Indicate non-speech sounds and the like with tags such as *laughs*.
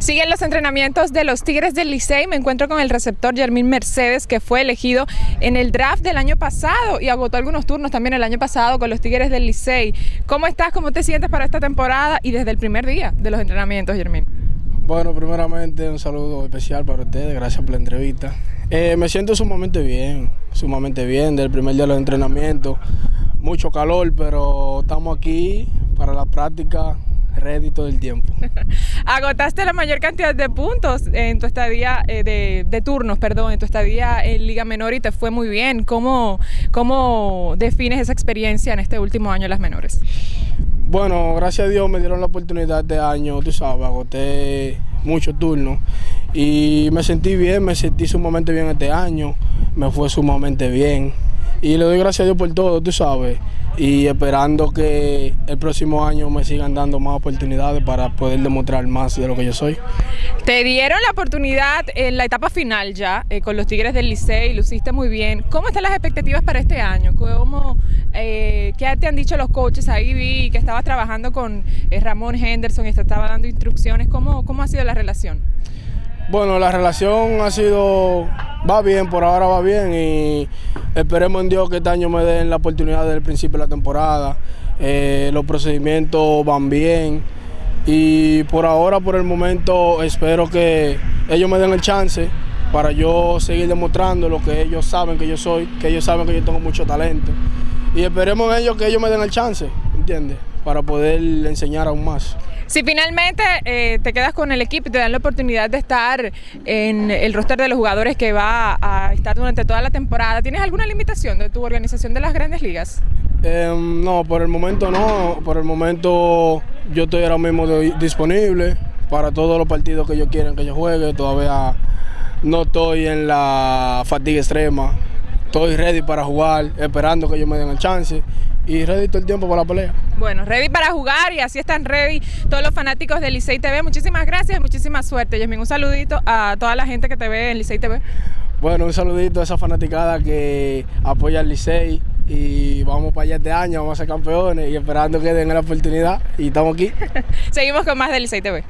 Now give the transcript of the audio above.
Siguen los entrenamientos de los Tigres del Licey. Me encuentro con el receptor Germín Mercedes, que fue elegido en el draft del año pasado y agotó algunos turnos también el año pasado con los Tigres del Licey. ¿Cómo estás? ¿Cómo te sientes para esta temporada y desde el primer día de los entrenamientos, Germín? Bueno, primeramente un saludo especial para ustedes, gracias por la entrevista. Eh, me siento sumamente bien, sumamente bien, del primer día de los entrenamientos. Mucho calor, pero estamos aquí para la práctica ready todo el tiempo. *laughs* Agotaste la mayor cantidad de puntos en tu estadía, eh, de, de, turnos, perdón, en tu estadía en Liga Menor y te fue muy bien. ¿Cómo, ¿Cómo defines esa experiencia en este último año en las menores? Bueno, gracias a Dios me dieron la oportunidad este año, tú sabes, agoté muchos turnos y me sentí bien, me sentí sumamente bien este año, me fue sumamente bien y le doy gracias a Dios por todo, tú sabes, y esperando que el próximo año me sigan dando más oportunidades para poder demostrar más de lo que yo soy. Te dieron la oportunidad en la etapa final ya eh, con los Tigres del Licey, lo hiciste muy bien. ¿Cómo están las expectativas para este año? ¿Cómo, eh, ¿Qué te han dicho los coaches? Ahí vi que estabas trabajando con eh, Ramón Henderson y te estaba dando instrucciones. ¿Cómo, ¿Cómo ha sido la relación? Bueno, la relación ha sido, va bien, por ahora va bien y esperemos en Dios que este año me den la oportunidad desde el principio de la temporada. Eh, los procedimientos van bien y por ahora, por el momento, espero que ellos me den el chance para yo seguir demostrando lo que ellos saben que yo soy, que ellos saben que yo tengo mucho talento. Y esperemos en ellos que ellos me den el chance, ¿entiendes? Para poder enseñar aún más. Si finalmente eh, te quedas con el equipo y te dan la oportunidad de estar en el roster de los jugadores que va a estar durante toda la temporada, ¿tienes alguna limitación de tu organización de las grandes ligas? Eh, no, por el momento no. Por el momento yo estoy ahora mismo disponible para todos los partidos que ellos quieren que yo juegue. Todavía no estoy en la fatiga extrema. Estoy ready para jugar, esperando que ellos me den el chance y ready todo el tiempo para la pelea. Bueno, ready para jugar y así están ready todos los fanáticos de Licey TV. Muchísimas gracias muchísima suerte. Yasmin, un saludito a toda la gente que te ve en Licey TV. Bueno, un saludito a esa fanaticada que apoya al Licey y vamos para allá este año, vamos a ser campeones y esperando que den la oportunidad y estamos aquí. *laughs* Seguimos con más de Licey TV.